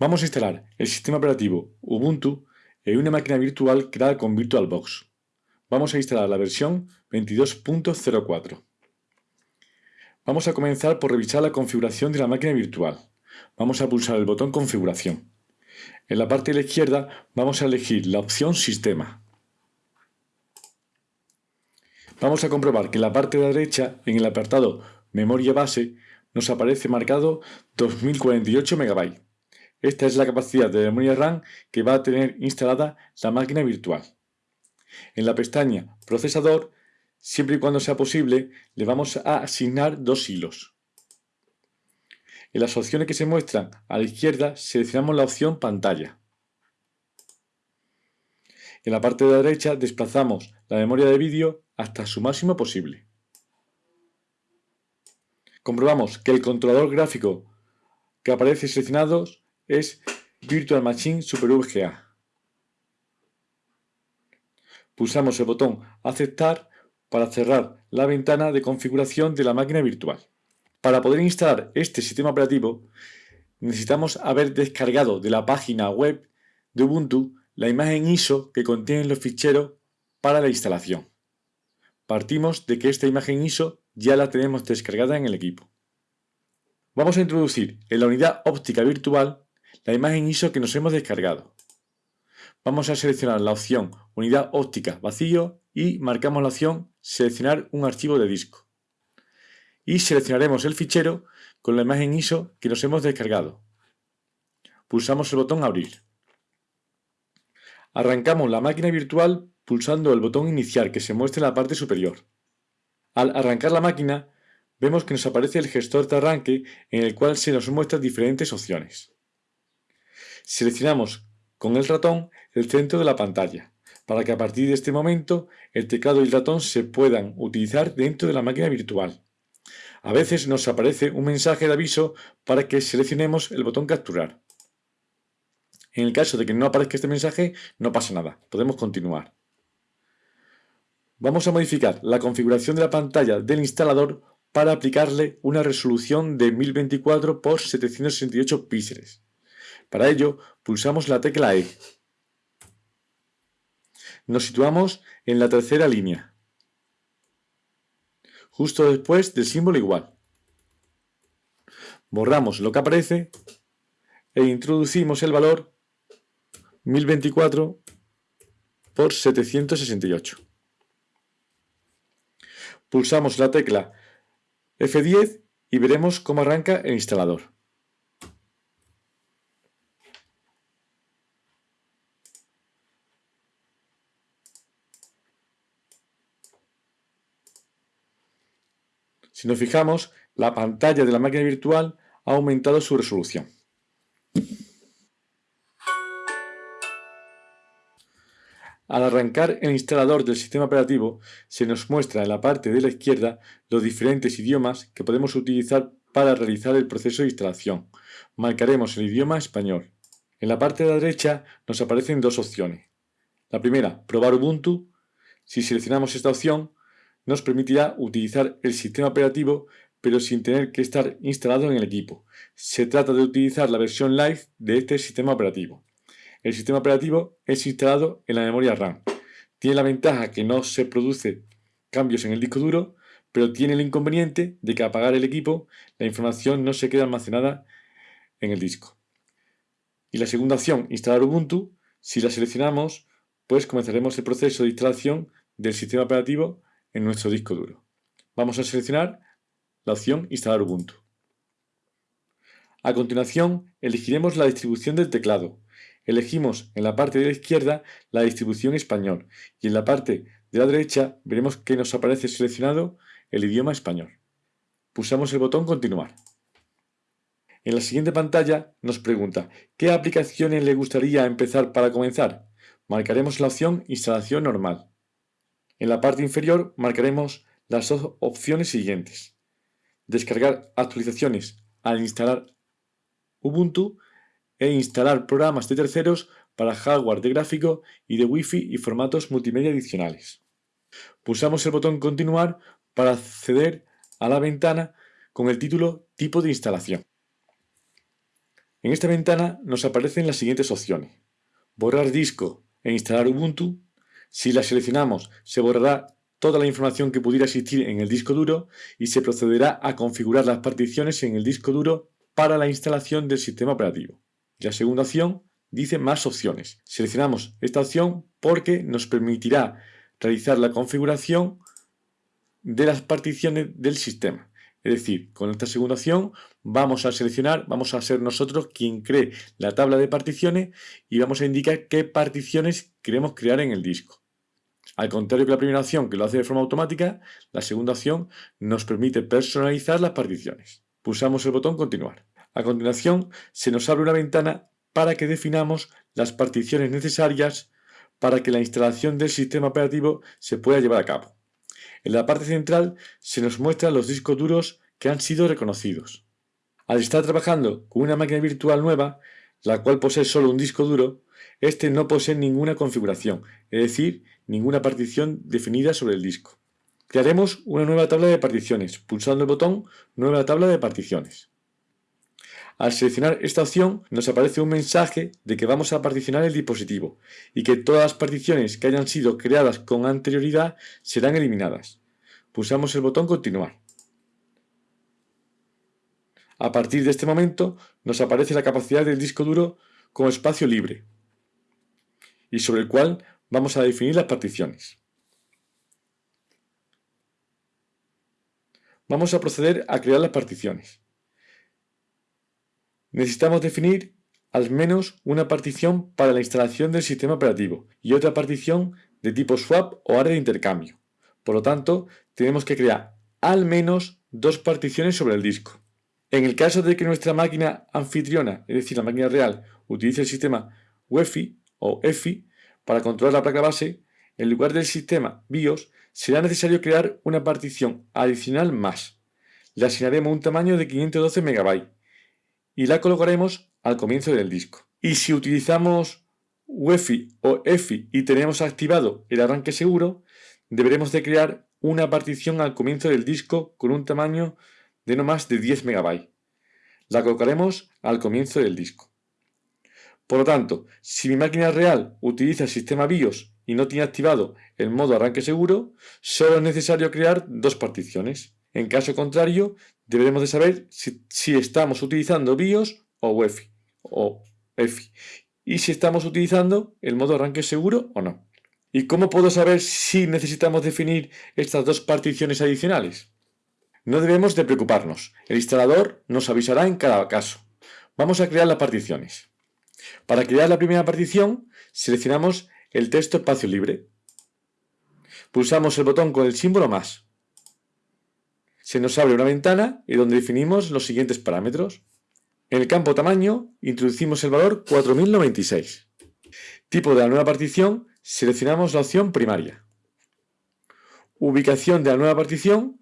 Vamos a instalar el sistema operativo Ubuntu en una máquina virtual creada con VirtualBox. Vamos a instalar la versión 22.04. Vamos a comenzar por revisar la configuración de la máquina virtual. Vamos a pulsar el botón Configuración. En la parte de la izquierda vamos a elegir la opción Sistema. Vamos a comprobar que en la parte de la derecha, en el apartado Memoria base, nos aparece marcado 2048 MB. Esta es la capacidad de memoria RAM que va a tener instalada la máquina virtual. En la pestaña Procesador, siempre y cuando sea posible, le vamos a asignar dos hilos. En las opciones que se muestran a la izquierda seleccionamos la opción Pantalla. En la parte de la derecha desplazamos la memoria de vídeo hasta su máximo posible. Comprobamos que el controlador gráfico que aparece seleccionado es Virtual Machine Super VGA. Pulsamos el botón Aceptar para cerrar la ventana de configuración de la máquina virtual. Para poder instalar este sistema operativo, necesitamos haber descargado de la página web de Ubuntu la imagen ISO que contiene los ficheros para la instalación. Partimos de que esta imagen ISO ya la tenemos descargada en el equipo. Vamos a introducir en la unidad óptica virtual la imagen ISO que nos hemos descargado. Vamos a seleccionar la opción Unidad óptica vacío y marcamos la opción Seleccionar un archivo de disco. Y seleccionaremos el fichero con la imagen ISO que nos hemos descargado. Pulsamos el botón Abrir. Arrancamos la máquina virtual pulsando el botón Iniciar que se muestra en la parte superior. Al arrancar la máquina, vemos que nos aparece el gestor de arranque en el cual se nos muestran diferentes opciones. Seleccionamos con el ratón el centro de la pantalla, para que a partir de este momento el teclado y el ratón se puedan utilizar dentro de la máquina virtual. A veces nos aparece un mensaje de aviso para que seleccionemos el botón capturar. En el caso de que no aparezca este mensaje, no pasa nada, podemos continuar. Vamos a modificar la configuración de la pantalla del instalador para aplicarle una resolución de 1024 x 768 píxeles. Para ello, pulsamos la tecla E. Nos situamos en la tercera línea, justo después del símbolo igual. Borramos lo que aparece e introducimos el valor 1024 por 768. Pulsamos la tecla F10 y veremos cómo arranca el instalador. Si nos fijamos, la pantalla de la máquina virtual ha aumentado su resolución. Al arrancar el instalador del sistema operativo, se nos muestra en la parte de la izquierda los diferentes idiomas que podemos utilizar para realizar el proceso de instalación. Marcaremos el idioma español. En la parte de la derecha nos aparecen dos opciones. La primera, probar Ubuntu. Si seleccionamos esta opción, nos permitirá utilizar el sistema operativo pero sin tener que estar instalado en el equipo. Se trata de utilizar la versión live de este sistema operativo. El sistema operativo es instalado en la memoria RAM. Tiene la ventaja que no se produce cambios en el disco duro, pero tiene el inconveniente de que apagar el equipo la información no se queda almacenada en el disco. Y la segunda opción, instalar Ubuntu, si la seleccionamos, pues comenzaremos el proceso de instalación del sistema operativo en nuestro disco duro. Vamos a seleccionar la opción Instalar Ubuntu. A continuación, elegiremos la distribución del teclado. Elegimos en la parte de la izquierda la distribución español y en la parte de la derecha veremos que nos aparece seleccionado el idioma español. Pulsamos el botón Continuar. En la siguiente pantalla nos pregunta ¿Qué aplicaciones le gustaría empezar para comenzar? Marcaremos la opción Instalación normal. En la parte inferior marcaremos las dos opciones siguientes. Descargar actualizaciones al instalar Ubuntu e instalar programas de terceros para hardware de gráfico y de Wi-Fi y formatos multimedia adicionales. Pulsamos el botón Continuar para acceder a la ventana con el título Tipo de instalación. En esta ventana nos aparecen las siguientes opciones. Borrar disco e instalar Ubuntu. Si la seleccionamos, se borrará toda la información que pudiera existir en el disco duro y se procederá a configurar las particiones en el disco duro para la instalación del sistema operativo. La segunda opción dice más opciones. Seleccionamos esta opción porque nos permitirá realizar la configuración de las particiones del sistema. Es decir, con esta segunda opción vamos a seleccionar, vamos a ser nosotros quien cree la tabla de particiones y vamos a indicar qué particiones queremos crear en el disco. Al contrario que la primera opción que lo hace de forma automática, la segunda opción nos permite personalizar las particiones. Pulsamos el botón continuar. A continuación se nos abre una ventana para que definamos las particiones necesarias para que la instalación del sistema operativo se pueda llevar a cabo. En la parte central se nos muestran los discos duros que han sido reconocidos. Al estar trabajando con una máquina virtual nueva, la cual posee solo un disco duro, este no posee ninguna configuración, es decir, ninguna partición definida sobre el disco. Crearemos una nueva tabla de particiones, pulsando el botón Nueva tabla de particiones. Al seleccionar esta opción nos aparece un mensaje de que vamos a particionar el dispositivo y que todas las particiones que hayan sido creadas con anterioridad serán eliminadas. Pulsamos el botón Continuar. A partir de este momento nos aparece la capacidad del disco duro como espacio libre y sobre el cual vamos a definir las particiones. Vamos a proceder a crear las particiones necesitamos definir al menos una partición para la instalación del sistema operativo y otra partición de tipo swap o área de intercambio. Por lo tanto, tenemos que crear al menos dos particiones sobre el disco. En el caso de que nuestra máquina anfitriona, es decir, la máquina real, utilice el sistema UEFI o EFI para controlar la placa base, en lugar del sistema BIOS será necesario crear una partición adicional más. Le asignaremos un tamaño de 512 MB y la colocaremos al comienzo del disco. Y si utilizamos UEFI o EFI y tenemos activado el arranque seguro, deberemos de crear una partición al comienzo del disco con un tamaño de no más de 10 MB. La colocaremos al comienzo del disco. Por lo tanto, si mi máquina real utiliza el sistema BIOS y no tiene activado el modo arranque seguro, solo es necesario crear dos particiones. En caso contrario, deberemos de saber si, estamos utilizando BIOS o UEFI o EFI y si estamos utilizando el modo arranque seguro o no. ¿Y cómo puedo saber si necesitamos definir estas dos particiones adicionales? No debemos de preocuparnos, el instalador nos avisará en cada caso. Vamos a crear las particiones. Para crear la primera partición, seleccionamos el texto espacio libre. Pulsamos el botón con el símbolo más se nos abre una ventana y donde definimos los siguientes parámetros. En el campo tamaño introducimos el valor 4096. Tipo de la nueva partición, seleccionamos la opción primaria. Ubicación de la nueva partición,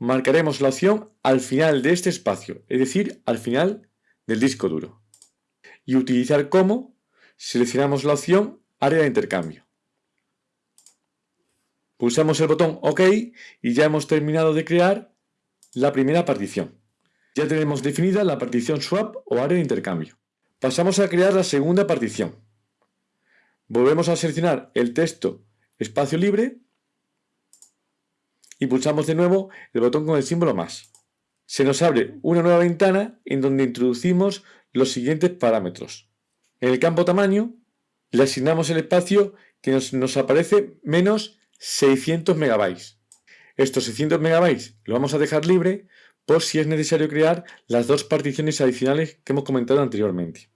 marcaremos la opción al final de este espacio, es decir, al final del disco duro. Y utilizar como, seleccionamos la opción área de intercambio. Pulsamos el botón OK y ya hemos terminado de crear la primera partición. Ya tenemos definida la partición swap o área de intercambio. Pasamos a crear la segunda partición. Volvemos a seleccionar el texto espacio libre y pulsamos de nuevo el botón con el símbolo más. Se nos abre una nueva ventana en donde introducimos los siguientes parámetros. En el campo tamaño le asignamos el espacio que nos, aparece menos 600 megabytes. Estos 600 MB lo vamos a dejar libre por si es necesario crear las dos particiones adicionales que hemos comentado anteriormente.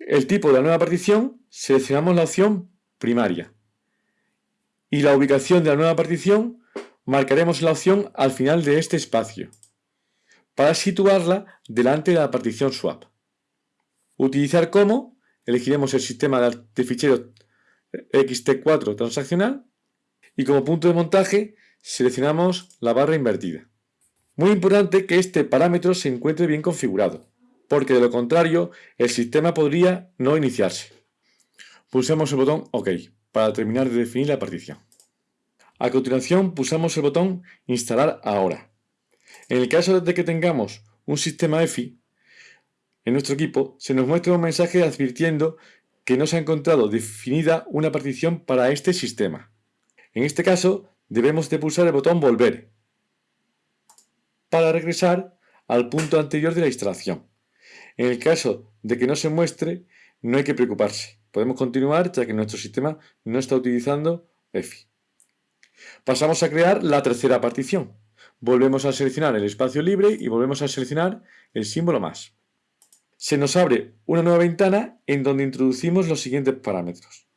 El tipo de la nueva partición, seleccionamos la opción primaria. Y la ubicación de la nueva partición, marcaremos la opción al final de este espacio, para situarla delante de la partición swap. Utilizar como, elegiremos el sistema de ficheros XT4 transaccional y como punto de montaje seleccionamos la barra invertida. Muy importante que este parámetro se encuentre bien configurado, porque de lo contrario el sistema podría no iniciarse. Pulsemos el botón OK para terminar de definir la partición. A continuación pulsamos el botón Instalar ahora. En el caso de que tengamos un sistema EFI, en nuestro equipo, se nos muestra un mensaje advirtiendo que no se ha encontrado definida una partición para este sistema. En este caso, debemos de pulsar el botón Volver para regresar al punto anterior de la instalación. En el caso de que no se muestre, no hay que preocuparse. Podemos continuar ya que nuestro sistema no está utilizando EFI. Pasamos a crear la tercera partición. Volvemos a seleccionar el espacio libre y volvemos a seleccionar el símbolo más. Se nos abre una nueva ventana en donde introducimos los siguientes parámetros.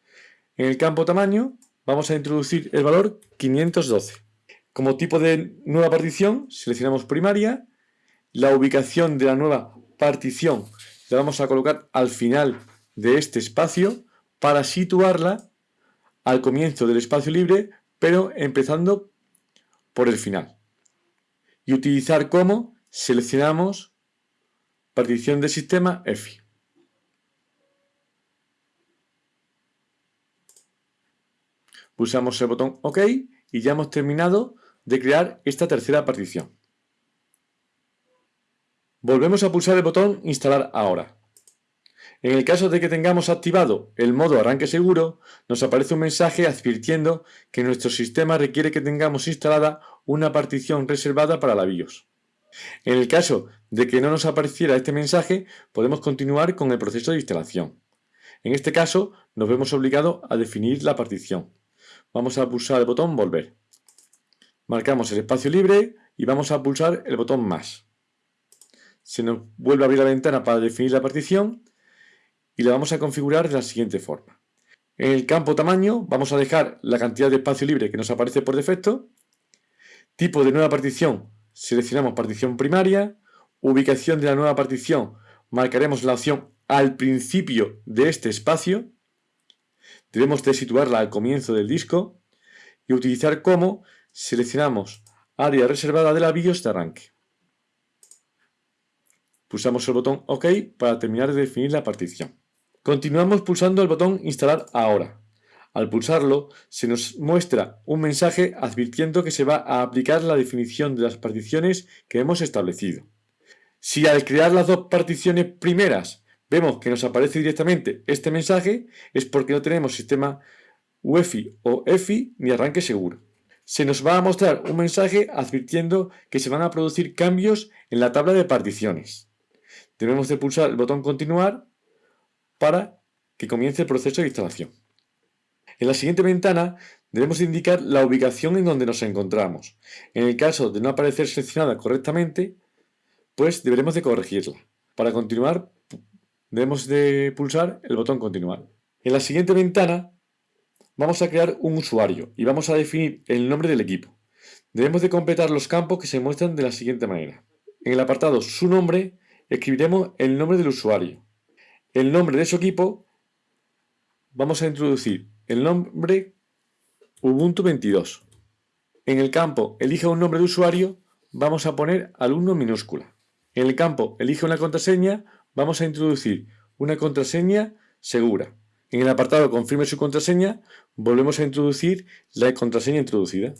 En el campo tamaño vamos a introducir el valor 512. Como tipo de nueva partición seleccionamos primaria, la ubicación de la nueva partición la vamos a colocar al final de este espacio para situarla al comienzo del espacio libre, pero empezando por el final. Y utilizar como seleccionamos partición de sistema EFI. Pulsamos el botón OK y ya hemos terminado de crear esta tercera partición. Volvemos a pulsar el botón Instalar ahora. En el caso de que tengamos activado el modo arranque seguro, nos aparece un mensaje advirtiendo que nuestro sistema requiere que tengamos instalada una partición reservada para la BIOS. En el caso de que no nos apareciera este mensaje, podemos continuar con el proceso de instalación. En este caso, nos vemos obligados a definir la partición. Vamos a pulsar el botón Volver. Marcamos el espacio libre y vamos a pulsar el botón Más. Se nos vuelve a abrir la ventana para definir la partición y la vamos a configurar de la siguiente forma. En el campo tamaño vamos a dejar la cantidad de espacio libre que nos aparece por defecto. Tipo de nueva partición, seleccionamos partición primaria. Ubicación de la nueva partición, marcaremos la opción al principio de este espacio. Debemos de situarla al comienzo del disco. Y utilizar como, seleccionamos área reservada de la BIOS de arranque. Pulsamos el botón OK para terminar de definir la partición. Continuamos pulsando el botón Instalar ahora. Al pulsarlo, se nos muestra un mensaje advirtiendo que se va a aplicar la definición de las particiones que hemos establecido. Si al crear las dos particiones primeras vemos que nos aparece directamente este mensaje, es porque no tenemos sistema UEFI o EFI ni arranque seguro. Se nos va a mostrar un mensaje advirtiendo que se van a producir cambios en la tabla de particiones. Debemos de pulsar el botón continuar para que comience el proceso de instalación. En la siguiente ventana debemos indicar la ubicación en donde nos encontramos. En el caso de no aparecer seleccionada correctamente, pues deberemos de corregirla. Para continuar, debemos de pulsar el botón continuar. En la siguiente ventana vamos a crear un usuario y vamos a definir el nombre del equipo. Debemos de completar los campos que se muestran de la siguiente manera. En el apartado su nombre escribiremos el nombre del usuario el nombre de su equipo, vamos a introducir el nombre Ubuntu 22. En el campo Elige un nombre de usuario, vamos a poner alumno minúscula. En el campo Elige una contraseña, vamos a introducir una contraseña segura. En el apartado Confirme su contraseña, volvemos a introducir la contraseña introducida.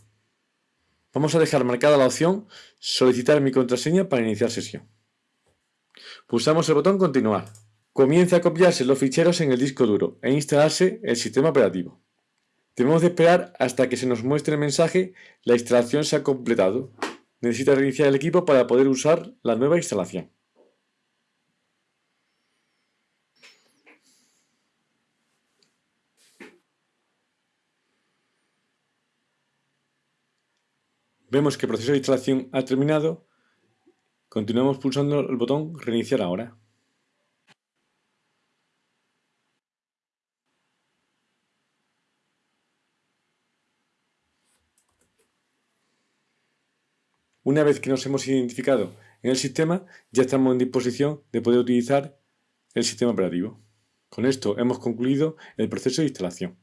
Vamos a dejar marcada la opción Solicitar mi contraseña para iniciar sesión. Pulsamos el botón Continuar. Comienza a copiarse los ficheros en el disco duro e instalarse el sistema operativo. Debemos de esperar hasta que se nos muestre el mensaje la instalación se ha completado. Necesita reiniciar el equipo para poder usar la nueva instalación. Vemos que el proceso de instalación ha terminado. Continuamos pulsando el botón Reiniciar ahora. Una vez que nos hemos identificado en el sistema, ya estamos en disposición de poder utilizar el sistema operativo. Con esto hemos concluido el proceso de instalación.